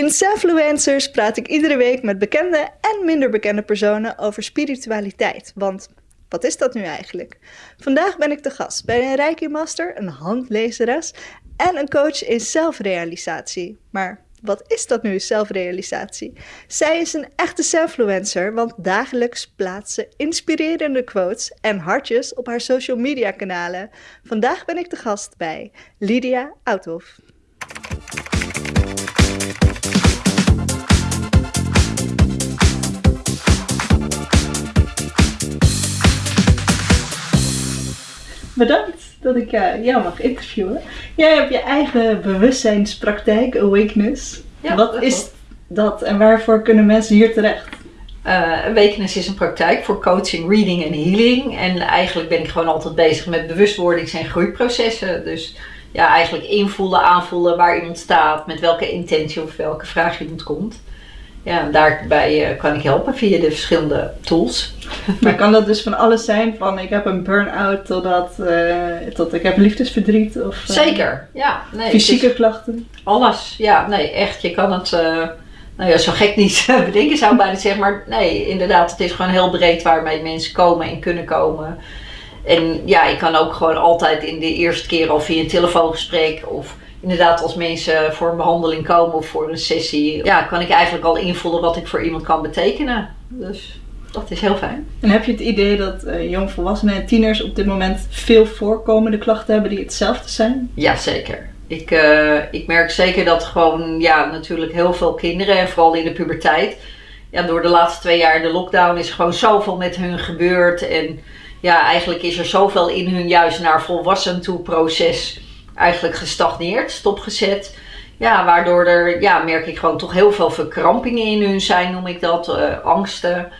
In Selfluencers praat ik iedere week met bekende en minder bekende personen over spiritualiteit. Want wat is dat nu eigenlijk? Vandaag ben ik de gast bij een Reiki Master, een handlezeres en een coach in zelfrealisatie. Maar wat is dat nu, zelfrealisatie? Zij is een echte selfluencer, want dagelijks plaatst ze inspirerende quotes en hartjes op haar social media kanalen. Vandaag ben ik de gast bij Lydia Outhoff. Bedankt dat ik uh, jou mag interviewen. Jij hebt je eigen bewustzijnspraktijk, Awakeness. Ja, Wat dat is klopt. dat en waarvoor kunnen mensen hier terecht? Uh, Awakeness is een praktijk voor coaching, reading en healing. En eigenlijk ben ik gewoon altijd bezig met bewustwordings- en groeiprocessen. Dus ja, eigenlijk invoelen, aanvoelen waar iemand staat, met welke intentie of welke vraag iemand komt. Ja, en daarbij uh, kan ik helpen via de verschillende tools. Maar kan dat dus van alles zijn, van ik heb een burn-out totdat uh, tot ik heb liefdesverdriet of uh, Zeker, ja. Nee, fysieke is klachten? Alles, ja, nee, echt. Je kan het, uh, nou ja, zo gek niet bedenken zou ik bijna zeggen, maar nee, inderdaad, het is gewoon heel breed waarmee mensen komen en kunnen komen. En ja, ik kan ook gewoon altijd in de eerste keer al via een telefoongesprek of inderdaad als mensen voor een behandeling komen of voor een sessie, ja, kan ik eigenlijk al invullen wat ik voor iemand kan betekenen. Dus dat is heel fijn. En heb je het idee dat uh, jongvolwassenen en tieners op dit moment veel voorkomende klachten hebben die hetzelfde zijn? Ja, zeker. Ik, uh, ik merk zeker dat gewoon, ja, natuurlijk heel veel kinderen, en vooral in de puberteit, ja, door de laatste twee jaar de lockdown is gewoon zoveel met hun gebeurd. En ja, eigenlijk is er zoveel in hun juist naar volwassen toe proces eigenlijk gestagneerd, stopgezet. Ja, waardoor er, ja, merk ik gewoon toch heel veel verkrampingen in hun zijn, noem ik dat. Uh, angsten,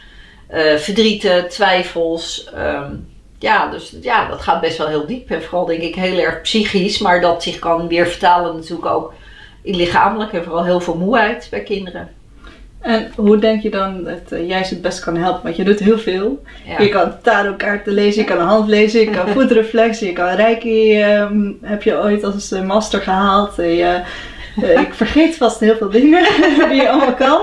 uh, verdrieten, twijfels. Um, ja, dus ja, dat gaat best wel heel diep. En vooral denk ik heel erg psychisch, maar dat zich kan weer vertalen natuurlijk ook in lichamelijk. En vooral heel veel moeheid bij kinderen. En hoe denk je dan dat uh, jij ze het best kan helpen? Want je doet heel veel. Ja. Je kan tarotkaarten lezen, je kan hand lezen, je kan voetreflexen, je kan reiki. Um, heb je ooit als master gehaald? Je, uh, ik vergeet vast heel veel dingen die je allemaal kan.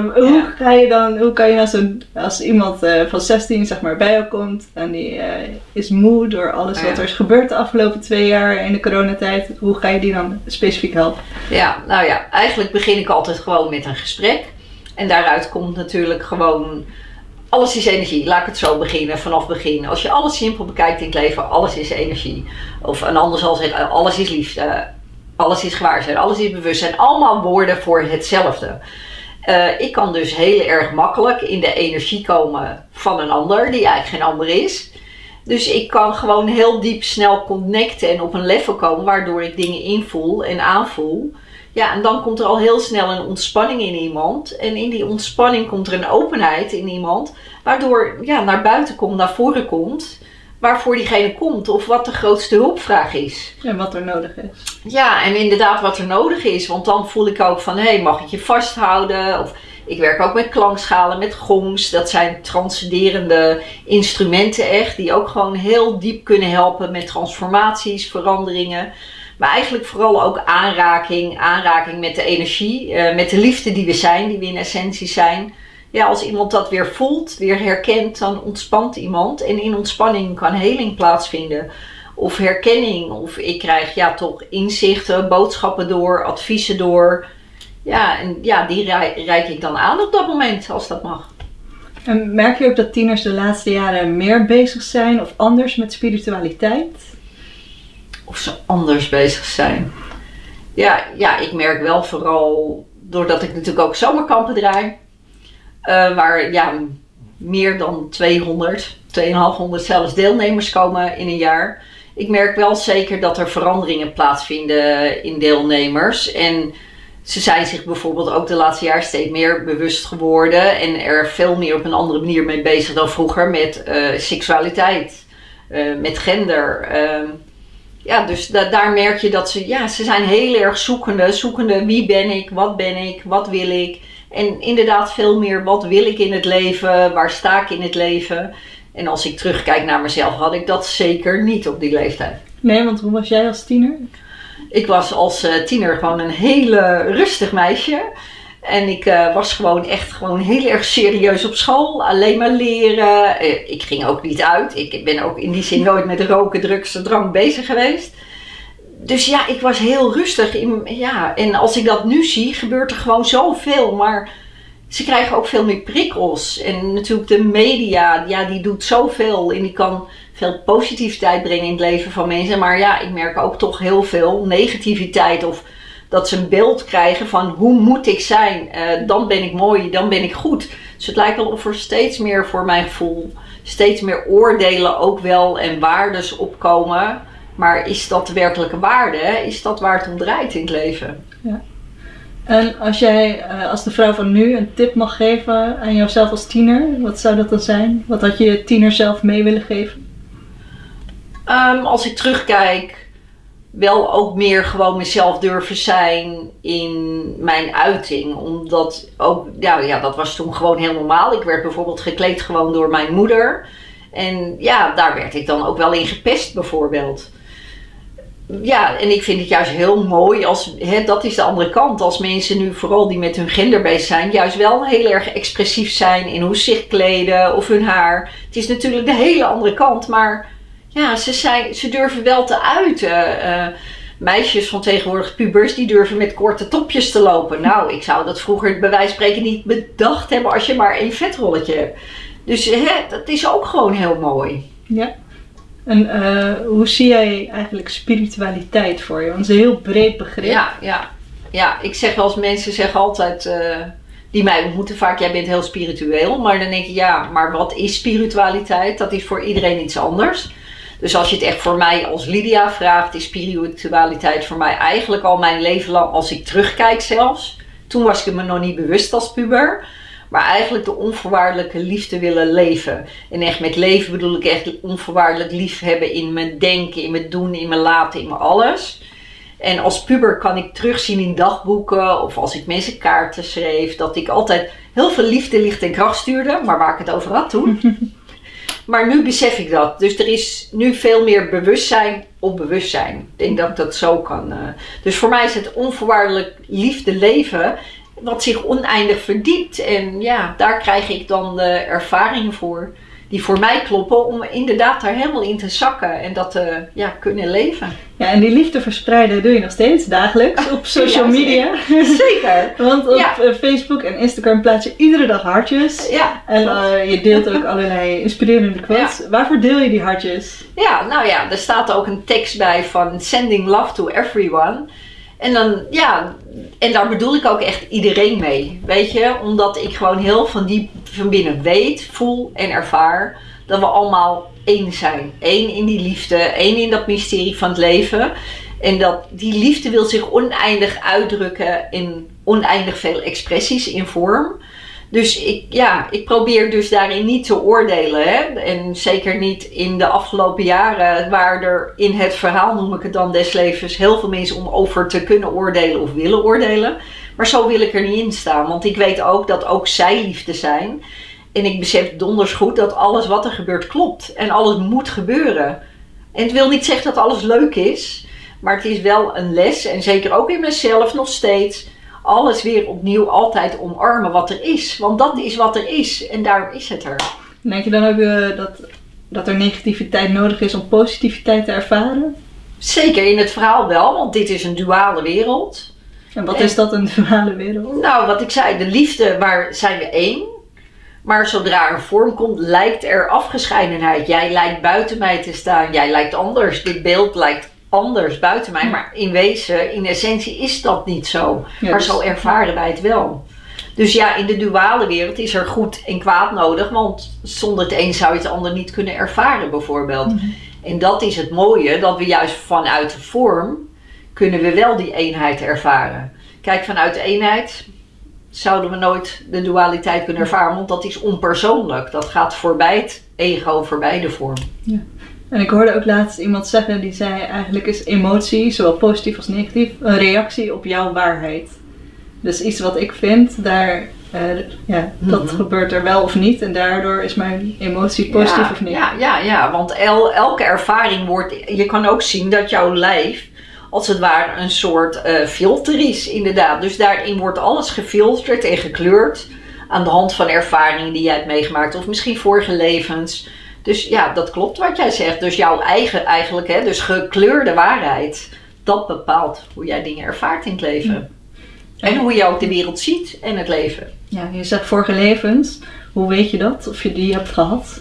Hoe, ja. ga je dan, hoe kan je als, een, als iemand uh, van 16 zeg maar, bij jou komt en die uh, is moe door alles Oh wat er is gebeurd de afgelopen twee jaar in de coronatijd, hoe ga je die dan specifiek helpen? Ja, nou ja, eigenlijk begin ik altijd gewoon met een gesprek. En daaruit komt natuurlijk gewoon, alles is energie. Laat ik het zo beginnen, vanaf begin. Als je alles simpel bekijkt in het leven, alles is energie. Of een ander zal zeggen, alles is liefde, alles is gewaarzijn, alles is bewustzijn. Allemaal woorden voor hetzelfde. Uh, ik kan dus heel erg makkelijk in de energie komen van een ander, die eigenlijk geen ander is. Dus ik kan gewoon heel diep snel connecten en op een level komen, waardoor ik dingen invoel en aanvoel. Ja, en dan komt er al heel snel een ontspanning in iemand. En in die ontspanning komt er een openheid in iemand, waardoor ja, naar buiten komt, naar voren komt waarvoor diegene komt of wat de grootste hulpvraag is. En wat er nodig is. Ja, en inderdaad wat er nodig is. Want dan voel ik ook van, hé, hey, mag ik je vasthouden? Of ik werk ook met klankschalen, met gongs. Dat zijn transcenderende instrumenten echt, die ook gewoon heel diep kunnen helpen met transformaties, veranderingen. Maar eigenlijk vooral ook aanraking, aanraking met de energie, uh, met de liefde die we zijn, die we in essentie zijn ja, als iemand dat weer voelt, weer herkent, dan ontspant iemand. En in ontspanning kan heling plaatsvinden. Of herkenning, of ik krijg ja toch inzichten, boodschappen door, adviezen door. Ja, en ja, die reik ik dan aan op dat moment, als dat mag. En merk je ook dat tieners de laatste jaren meer bezig zijn of anders met spiritualiteit? Of ze anders bezig zijn? Ja, ja ik merk wel vooral, doordat ik natuurlijk ook zomerkampen draai uh, waar ja, meer dan 200, 2500 zelfs deelnemers komen in een jaar. Ik merk wel zeker dat er veranderingen plaatsvinden in deelnemers. En ze zijn zich bijvoorbeeld ook de laatste jaar steeds meer bewust geworden. En er veel meer op een andere manier mee bezig dan vroeger met uh, seksualiteit, uh, met gender. Uh, ja, dus da daar merk je dat ze, ja, ze zijn heel erg zoekende. Zoekende wie ben ik, wat ben ik, wat wil ik. En inderdaad veel meer wat wil ik in het leven, waar sta ik in het leven. En als ik terugkijk naar mezelf had ik dat zeker niet op die leeftijd. Nee, want hoe was jij als tiener? Ik was als uh, tiener gewoon een hele rustig meisje. En ik uh, was gewoon echt gewoon heel erg serieus op school. Alleen maar leren. Uh, ik ging ook niet uit. Ik ben ook in die zin nooit met roken, drugs en drank bezig geweest. Dus ja, ik was heel rustig. In, ja, en als ik dat nu zie, gebeurt er gewoon zoveel. Maar ze krijgen ook veel meer prikkels. En natuurlijk de media, ja, die doet zoveel. En die kan veel positiviteit brengen in het leven van mensen. Maar ja, ik merk ook toch heel veel negativiteit. Of dat ze een beeld krijgen van hoe moet ik zijn. Uh, dan ben ik mooi, dan ben ik goed. Dus het lijkt wel of er steeds meer voor mijn gevoel, steeds meer oordelen ook wel en waardes opkomen. Maar is dat de werkelijke waarde? Is dat waar het om draait in het leven? Ja. En als jij uh, als de vrouw van nu een tip mag geven aan jouzelf als tiener, wat zou dat dan zijn? Wat had je je tiener zelf mee willen geven? Um, als ik terugkijk, wel ook meer gewoon mezelf durven zijn in mijn uiting. Omdat ook, ja, ja, dat was toen gewoon heel normaal. Ik werd bijvoorbeeld gekleed gewoon door mijn moeder. En ja, daar werd ik dan ook wel in gepest bijvoorbeeld. Ja, en ik vind het juist heel mooi als, hè, dat is de andere kant, als mensen nu vooral die met hun gender bezig zijn, juist wel heel erg expressief zijn in hoe ze zich kleden of hun haar. Het is natuurlijk de hele andere kant, maar ja, ze, zijn, ze durven wel te uiten. Uh, meisjes van tegenwoordig, pubers, die durven met korte topjes te lopen. Nou, ik zou dat vroeger bij wijze van spreken niet bedacht hebben als je maar één vetroletje hebt. Dus hè, dat is ook gewoon heel mooi. Ja. En uh, hoe zie jij eigenlijk spiritualiteit voor je? Want het is een heel breed begrip. Ja, ja. ja ik zeg eens, mensen zeggen altijd, uh, die mij ontmoeten vaak, jij bent heel spiritueel. Maar dan denk je, ja, maar wat is spiritualiteit? Dat is voor iedereen iets anders. Dus als je het echt voor mij als Lydia vraagt, is spiritualiteit voor mij eigenlijk al mijn leven lang, als ik terugkijk zelfs. Toen was ik me nog niet bewust als puber. Maar eigenlijk de onvoorwaardelijke liefde willen leven. En echt met leven bedoel ik echt onvoorwaardelijk lief hebben in mijn denken, in mijn doen, in mijn laten, in mijn alles. En als puber kan ik terugzien in dagboeken of als ik mensen kaarten schreef, dat ik altijd heel veel liefde, licht en kracht stuurde. Maar waar ik het over had toen. Maar nu besef ik dat. Dus er is nu veel meer bewustzijn op bewustzijn. Ik denk dat ik dat zo kan. Uh. Dus voor mij is het onvoorwaardelijk liefde leven. Wat zich oneindig verdiept. En ja, daar krijg ik dan de ervaringen voor die voor mij kloppen om inderdaad daar helemaal in te zakken en dat te ja, kunnen leven. Ja, en die liefde verspreiden doe je nog steeds dagelijks op social media. Zeker. Want op eh, Facebook en Instagram plaats je iedere dag hartjes. Ja. En uh, je deelt ook allerlei inspirerende quotes. Waarvoor deel je die hartjes? Ja, nou ja, er staat ook een tekst bij van sending love to everyone. En dan, ja, en daar bedoel ik ook echt iedereen mee. Weet je, omdat ik gewoon heel van die van binnen weet, voel en ervaar dat we allemaal één zijn. Eén in die liefde, één in dat mysterie van het leven. En dat die liefde wil zich oneindig uitdrukken in oneindig veel expressies in vorm. Dus ik, ja, ik probeer dus daarin niet te oordelen. Hè? En zeker niet in de afgelopen jaren, waar er in het verhaal, noem ik het dan, des levens, heel veel mensen om over te kunnen oordelen of willen oordelen. Maar zo wil ik er niet in staan, want ik weet ook dat ook zij liefde zijn. En ik besef donders goed dat alles wat er gebeurt klopt en alles moet gebeuren. En het wil niet zeggen dat alles leuk is, maar het is wel een les en zeker ook in mezelf nog steeds alles weer opnieuw altijd omarmen wat er is. Want dat is wat er is en daar is het er. Denk je dan ook uh, dat, dat er negativiteit nodig is om positiviteit te ervaren? Zeker in het verhaal wel, want dit is een duale wereld. En wat is dat, een duale wereld? Nou, wat ik zei, de liefde, waar zijn we één. Maar zodra er vorm komt, lijkt er afgescheidenheid. Jij lijkt buiten mij te staan, jij lijkt anders. Dit beeld lijkt anders buiten mij. Maar in wezen, in essentie is dat niet zo. maar dus- zo ervaren wij het wel. Dus ja, in de duale wereld is er goed en kwaad nodig. Want zonder het een zou je het ander niet kunnen ervaren bijvoorbeeld. Mhm. En dat is het mooie, dat we juist vanuit de vorm kunnen we wel die eenheid ervaren. Kijk, vanuit de eenheid zouden we nooit de dualiteit kunnen ervaren, want dat is onpersoonlijk. Dat gaat voorbij het ego, voorbij de vorm. Ja. En ik hoorde ook laatst iemand zeggen die zei: eigenlijk is emotie, zowel positief als negatief, een reactie op jouw waarheid. Dus iets wat ik vind, daar, uh, ja, dat mhm. gebeurt er wel of niet. En daardoor is mijn emotie positief of niet. Ja, ja, ja, want el, elke ervaring wordt. Je kan ook zien dat jouw lijf als het ware een soort uh, filter is, inderdaad. Dus daarin wordt alles gefilterd en gekleurd aan de hand van ervaringen die jij hebt meegemaakt, of misschien vorige levens. Dus ja, dat klopt wat jij zegt. Dus jouw eigen, eigenlijk, hè, dus gekleurde waarheid, dat bepaalt hoe jij dingen ervaart in het leven. En hoe je ook de wereld ziet en het leven. Ja, je zegt vorige levens. Hoe weet je dat? Of je die hebt gehad?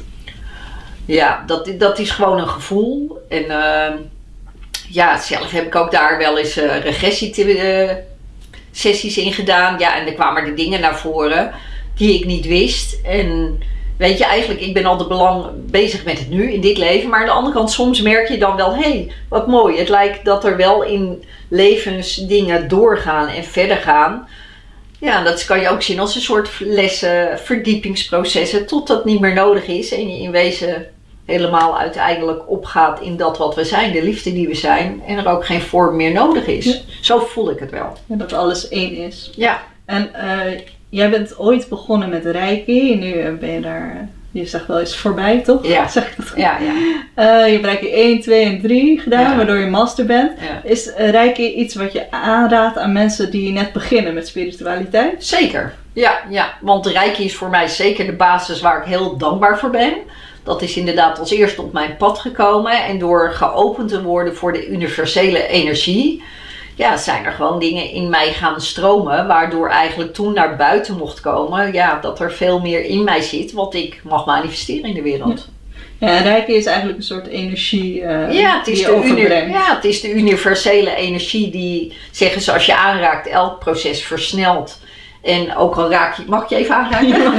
Ja, dat, dat is gewoon een gevoel. En uh, ja, zelf heb ik ook daar wel eens uh, regressiesessies in gedaan. Ja, en er kwamen er dingen naar voren die ik niet wist. En weet je, eigenlijk, ik ben al de belang bezig met het nu, in dit leven. Maar aan de andere kant, soms merk je dan wel, hé, hey, wat mooi. Het lijkt dat er wel in levens dingen doorgaan en verder gaan. Ja, dat kan je ook zien als een soort lessen, verdiepingsprocessen, tot dat niet meer nodig is en je in wezen helemaal uiteindelijk opgaat in dat wat we zijn, de liefde die we zijn, en er ook geen vorm meer nodig is. Zo voel ik het wel. Ja, dat alles één is. Ja. En uh, jij bent ooit begonnen met Reiki, nu eh, ben je daar je zegt wel eens voorbij, toch? Ja. Zeg ik dat goed? Ja, ja. Uh, je hebt Reiki 1, 2 en 3 gedaan, waardoor je master bent. Is uh, Reiki iets wat je aanraadt aan mensen die net beginnen met spiritualiteit? Zeker, ja. ja. Want Reiki is voor mij zeker de basis waar ik heel dankbaar voor ben. Dat is inderdaad als eerste op mijn pad gekomen. En door geopend te worden voor de universele energie ja, zijn er gewoon dingen in mij gaan stromen, waardoor eigenlijk toen naar buiten mocht komen, ja, dat er veel meer in mij zit wat ik mag manifesteren in de wereld. Ja, ja Reiki is eigenlijk een soort energie uh, ja, het is die de Ja, het is de universele energie die, zeggen ze, als je aanraakt, elk proces versnelt. En ook al raak je, mag ik je even aanraken? Ja,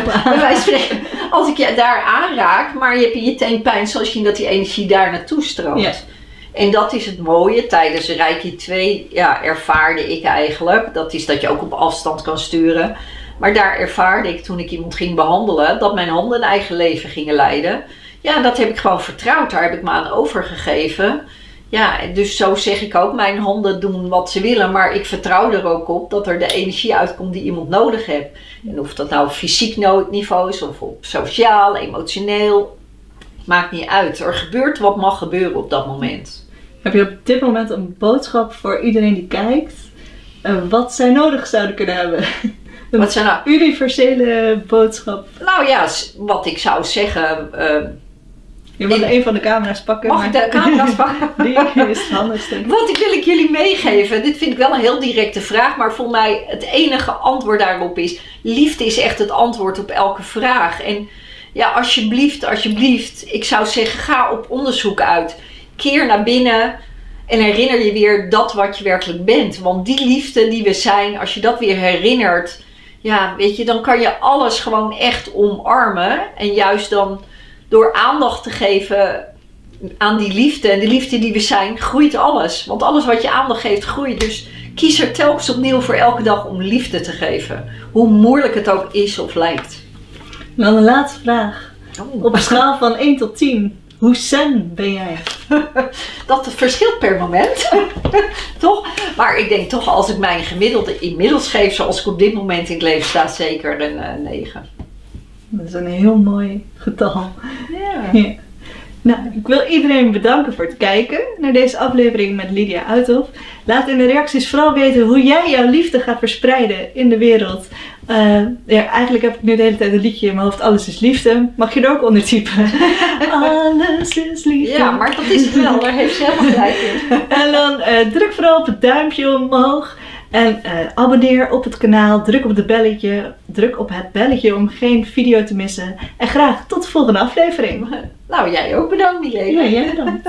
als ik je daar aanraak, maar je hebt in je teen pijn, zoals je dat die energie daar naartoe stroomt. En dat is het mooie. Tijdens Reiki 2 ja, ervaarde ik eigenlijk. Dat is dat je ook op afstand kan sturen. Maar daar ervaarde ik toen ik iemand ging behandelen. Dat mijn handen een eigen leven gingen leiden. Ja, dat heb ik gewoon vertrouwd. Daar heb ik me aan overgegeven. Ja, dus zo zeg ik ook. Mijn handen doen wat ze willen. Maar ik vertrouw er ook op dat er de energie uitkomt die iemand nodig heeft. En of dat nou fysiek niveau is. Of op sociaal, emotioneel. Maakt niet uit. Er gebeurt wat mag gebeuren op dat moment. Heb je op dit moment een boodschap voor iedereen die kijkt? Uh, wat zij nodig zouden kunnen hebben? Een wat zijn nou? universele boodschap. Nou ja, wat ik zou zeggen. Uh, je mag een van de camera's pakken. Mag ik de camera's pakken? Die is handig. Wat ik wil ik jullie meegeven. Dit vind ik wel een heel directe vraag. Maar voor mij het enige antwoord daarop is. Liefde is echt het antwoord op elke vraag. En ja, alsjeblieft, alsjeblieft. Ik zou zeggen, ga op onderzoek uit keer naar binnen en herinner je weer dat wat je werkelijk bent. Want die liefde die we zijn, als je dat weer herinnert, ja, weet je, dan kan je alles gewoon echt omarmen. En juist dan door aandacht te geven aan die liefde en de liefde die we zijn, groeit alles. Want alles wat je aandacht geeft, groeit. Dus kies er telkens opnieuw voor elke dag om liefde te geven. Hoe moeilijk het ook is of lijkt. Dan een laatste vraag. Oh. Op een schaal van 1 tot 10. Hoe zen ben jij? dat verschilt per moment. toch? Maar ik denk toch, als ik mijn gemiddelde inmiddels geef, zoals ik op dit moment in het leven sta, zeker een uh, eh, 9. Dat is een heel mooi getal. Ja. ja. Nou, ik wil iedereen bedanken voor het kijken naar deze aflevering met Lydia Uithof. Laat in de reacties vooral weten hoe jij jouw liefde gaat verspreiden in de wereld. Uh, ja, eigenlijk heb ik nu de hele tijd een liedje in mijn hoofd. Alles is liefde. Mag je er ook onder typen? Alles is liefde. Ja, maar dat is het wel. Daar heeft ze helemaal gelijk in. en dan uh, druk vooral op het duimpje omhoog. En uh, abonneer op het kanaal. Druk op, de belletje, druk op het belletje om geen video te missen. En graag tot de volgende aflevering. Nou, jij ook bedankt, Milene. Ja, jij bedankt.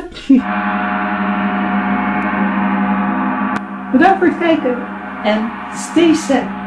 bedankt voor het kijken. En stay safe.